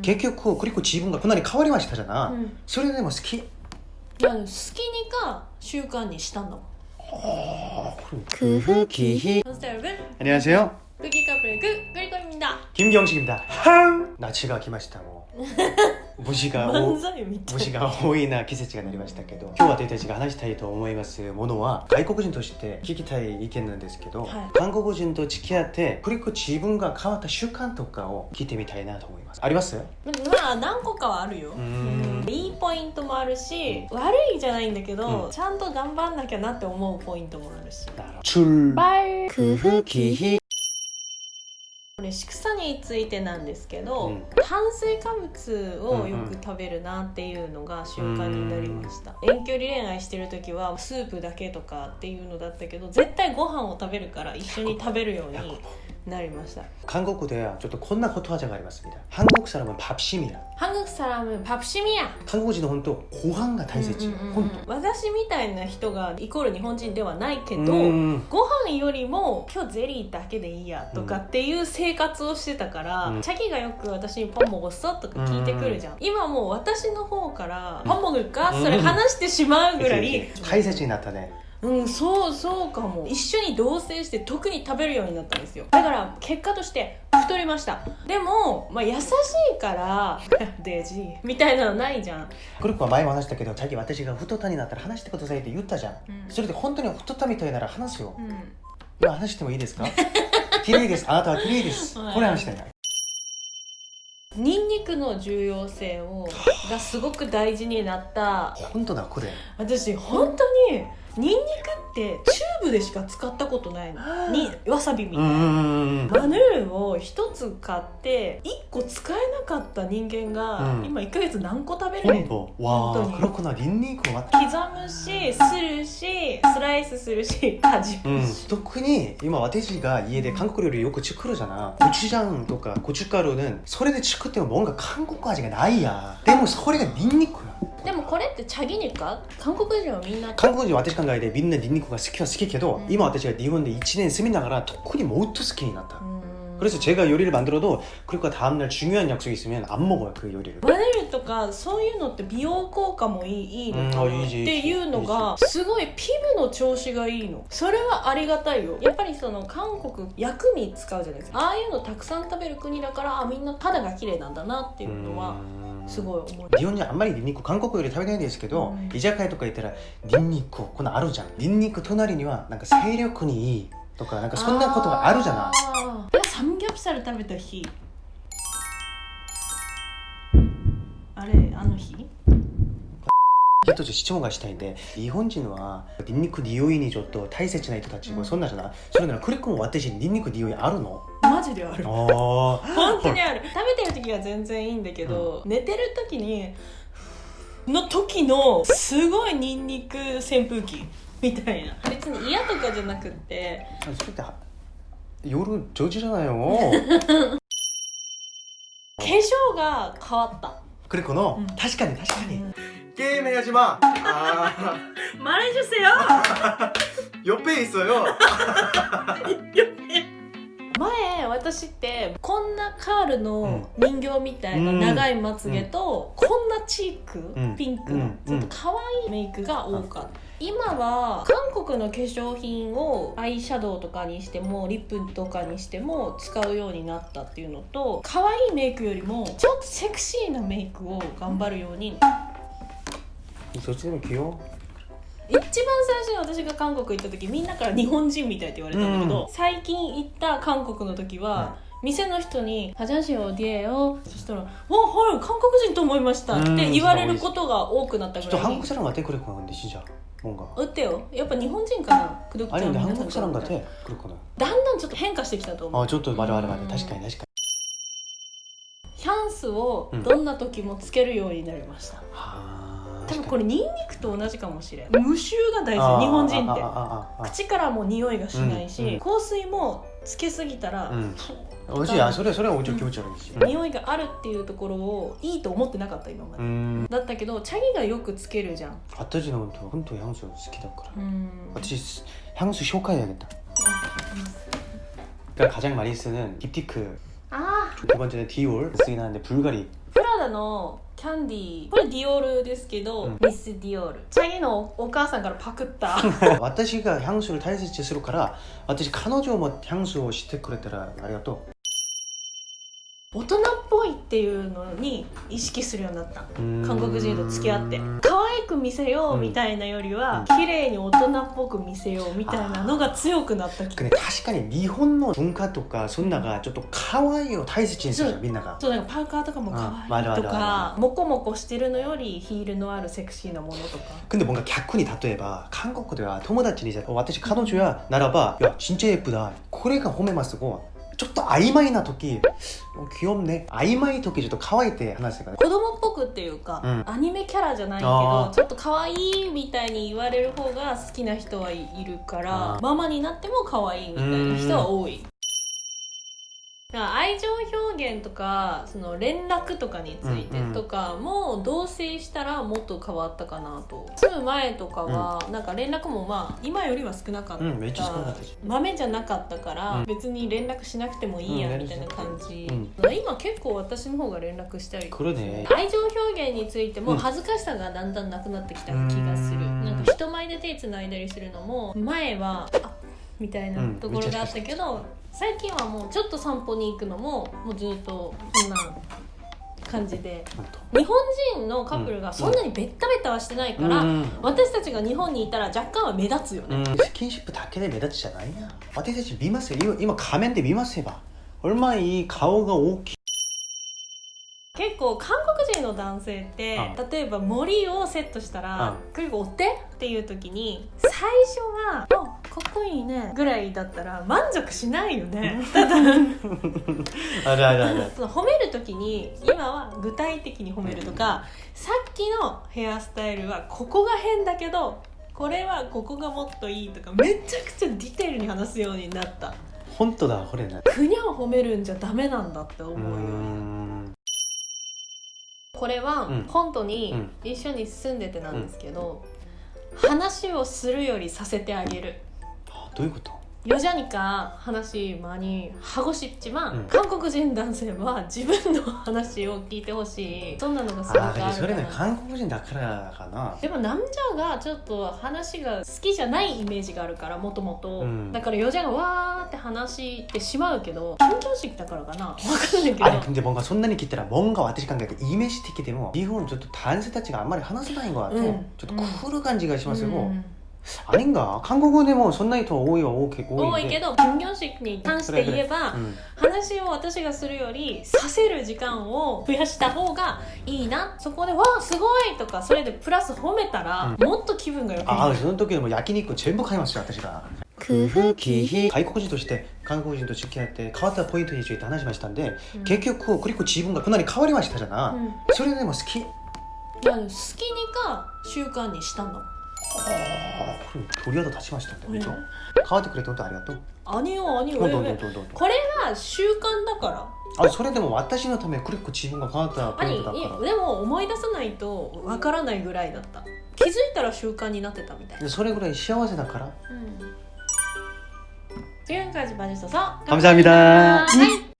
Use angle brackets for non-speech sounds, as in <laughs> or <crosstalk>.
結局그리고自分がこんなに変わりましたじゃな、うんそれでも好きいや好きにか習慣にしたんだもん 그흐기히 안녕하세요 여러분 안녕하세요 끄기 카페 그 그리고입니다 김경식입니다 항 나치가 기마시다 뭐 무시가 오 漫才みたい虫が多いな季節がなりましたけど今日私たちが話したいと思いますものは外国人として聞きたい意見なんですけど、はい韓国人と付き合って그리고自分が変わった習慣とかを聞いてみたいなと思います ありますまあ何個かはあるよんうんいいポイントもあるし悪いじゃないんだけど、うんちゃんと頑張んなきゃなって思うポイントもあるし 출 バイ 그흐기히 これ畜産についてなんですけど、うん炭水化物をよく食べるなっていうのが習慣になりました、遠距離恋愛してる時はスープだけとかっていうのだったけど絶対ご飯を食べるから一緒に食べるように なりました 한국ではちょっとこんなことわざがありますみたいな한국사람은밥심이야 한국 사람은 밥심이야 韓国人の本当ご飯が大切、うんうんうん本私みたいな人がイコール日本人ではないけ当ど、うんご飯よりも今日ゼリーだけでいいやとかっていう生活をしてたから、うんチャキがよく私に「パンもごっそ?」とか聞いてくるじゃん、今もう私の方から「パンもぐか?」それ話してしまうぐらい、大切になったね うんそうそうかも一緒に同棲して特に食べるようになったんですよだから結果として太りましたでも、まあ、優しいから「<laughs> デジ」みたいなのないじゃん、クルクは前も話したけど、さっき私が太ったになったら話してくださいって言ったじゃん。うんそれで本当に太ったみたいなら話すよ。うん今話してもいいですか？<laughs> 綺麗です。あなたは綺麗です。はいこれ話したいな。ニンニクの重要性をがすごく大事になった本当だ、これ。私本当にニンニクってチューブでしか使ったことないのにわさびみたいな、ん。マヌルを一つ買って一個使えなかった人間が、うん今1ヶ月何個食べれる本当。わあ、本当に黒くなニンニクは。刻むしするしスライスするし味うんむし、、特に今私が家で韓国料理よく作るじゃなコチュジャンとかコチュカル는それで作っても뭔가韓国味がないやでもそれがニンニクや でもこれってチャギニか韓国人はみんな韓国人は私考えてみんなニンニクが好きは好きけど、うん今私が日本で1年住みながら特にもっと好きになった、うん 그래서 제가 요리를 만들어도 그리고 다음날 중요한 약속이 있으면 안 먹어요 그 요리를 マネルとかそういうのって美容効果もいいいいのかなっうんあいいしていうのがすごいピブの調子がいいのそれはありがたいよやっぱりその韓国薬味使うじゃないですかああいうのたくさん食べる国だからあみんな肌が綺麗なんだなっていうのは すごい思う。日本人あんまりニンニク韓国より食べないんですけど、うん。居酒屋とか行ったらニンニクこんなあるじゃん。ニンニク隣にはなんか精力にいいとかなんかそんなことがあるじゃない。サムギョプサル食べた日。あれあの日？一つ質問がしたいんで日本人はニンニク匂いにちょっと大切な人たちもそんなじゃない、それならクリックも私ニンニク匂いあるの？マジである。ああ本当にある。食べてる時は全然いいんだけど、寝てる時にの時のすごいニンニク扇風機みたいな。別に嫌とかじゃなくって。それっては夜上手じゃないよ <laughs> 化粧が変わった。クリックの、うん。確かに確かに、 うんゲーム해야지마 아 말해주세요 옆에 있어요 前私ってこんなカールの人形みたいなうん長いまつげと、こんなチーク、うんピンクのうんちょっと可愛いメイクが多かった、今は韓国の化粧品をアイシャドウとかにしてもリップとかにしても使うようになったっていうのと可愛いメイクよりもちょっとセクシーなメイクを頑張るようにどっ ちでも器用一番最初に私が韓国行った時みんなから日本人みたいって言われたんだけど、う最近行った韓国の時は、店の人に「화장실어디에요?」そしたら「あはい韓国人と思いました」って言われることが多くなったぐ 또 らい 한국 사람 같아 그랬구나 근데 진짜 뭔가 売ってよやっぱ日本人かなクドク 아니 ちゃん 근데 皆さん 한국 사람 から 같아 그랬구나 だんだんちょっと変化してきたと思う 아 저도 맞아 맞아 맞아 음. 確かに確かにヒャンスをうんどんな時もつけるようになりました、あ 多分これニンニクと同じかもしれん無臭が大あ事日本人ってあああああ口からも匂いがしないし、うんうん香水もつけすぎたら、うん美味しいあそれそれはちょっと気持ち悪いし匂いがあるっていうところをいいと思ってなかった今まで、うんだったけどチャギがよくつけるじゃん 私の本当향수好きだからうん私향수紹介해야겠다 그러니까 가장 많이 쓰는 딥티크あ 두 번째는 디올 쓰긴 하는데 불가리 ダの キャンディー。これディオールですけど、うん。ミス・ディオール。チャギのお母さんからパクった。<laughs> 私が향水を大切にするから私彼女も향水をしてくれたらありがと大人っっていうのに意識するようになったう韓国人と付き合ってうん可愛く見せようみたいなよりは、綺麗に大人っぽく見せようみたいなのが強くなった気がね、確かに日本の文化とかそんながちょっと可愛いを大切にするじゃんみんながそうなんかパーカーとかも可うん愛いとあるあるかモコモコしてるのよりヒールのあるセクシーなものとか 근데 뭔가逆に例えば韓国では友達にじゃ私彼女やならば「いや진짜 예쁘다」これが褒めますが ちょっと曖昧な時귀엽ね曖昧時ちょっと可愛いって話してから、ね、子供っぽくっていうか、うん、アニメキャラじゃないけどちょっと可愛いみたいに言われる方が好きな人はいるからママになっても可愛いみたいな人は多い。情表現とかその連絡とかについてとかも同棲したらもっと変わったかなと。住む前とかはなんか連絡もまあ今よりは少なかった、豆じゃなかったから、うん。別に連絡しなくてもいいやうんみたいな感じ、うん。今結構私の方が連絡したり愛情表現についてもうん。恥ずかしさがだんだんなくなってきた気がする、うん。なんか人前で手つないだりするのも前はあみたいなうん。ところがあったけど、最近はもうちょっと散歩に行くのももうずっとこんな感じでほんと日本人のカップルがそんなにベッタベタはしてないから、うん私たちが日本にいたら若干は目立つよね、うんスキンシップだけで目立つじゃないや私たち見ますよ今今画面で見ますよ얼마 이顔が大きい結構韓国人の男性ってう例えば森をセットしたらう「結構お手?」っていう時に最初は「あ かっこいいね」ぐらいだったら満足しないよね。<laughs> ただ。あるあるある。その褒める時に今は具体的に褒めるとかさっきのヘアスタイルはここが変だけどこれはここがもっといいとかめちゃくちゃディテールに話すようになった。本当だこれね。くにゃを褒めるんじゃダメなんだって思ううよね。ん。これはうん。本当にうん。一緒に住んでてなんですけど、話をするよりさせてあげるどういうこと 여자니까話많이 하고 싶지만 음. 한국인男性は自分の話を聞いてほしいそんなのがすごくああるからあそれね韓国人だからかなでも남자がちょっと話が好きじゃないイメージがあるからもともとうんだから여자がわーって話してしまうけど緊張してきたからかなわかんないけど 아니 근데 뭔가 손난이 기때라 뭔가私考えてイメージ的でも日本ちょっと男性たちがあんまり話せないの같아、うんちょっとクール感じがしますよ、うん あれんが韓国でもそんな人多いは多い多多いけど金魚式に関して言えば、うん話を私がするよりさせる時間を増やした方がいいなそこで「わあすごい!」とかそれでプラス褒めたら、もっと気分が良くなるああその時でも焼肉全部買いますよ私が工夫기희外国人として韓国人と付き合って変わったポイントについて話しましたんで、結局クリコ自分がかなり変わりましたじゃな、うんそれでも好きいや好きにか習慣にしたのああこれ鳥肌立ちましたね、う変わってくれて本当ありがとう。아니요아니요왜は習慣だから。あそれでも私のためこれ自分が変わったポイントだから。でも思い出さないとわからないぐらいだった。気づいたら習慣になってたみたい。なそれぐらい幸せだから、うん、지금까지 봐주う서감사합니 다, 감 사.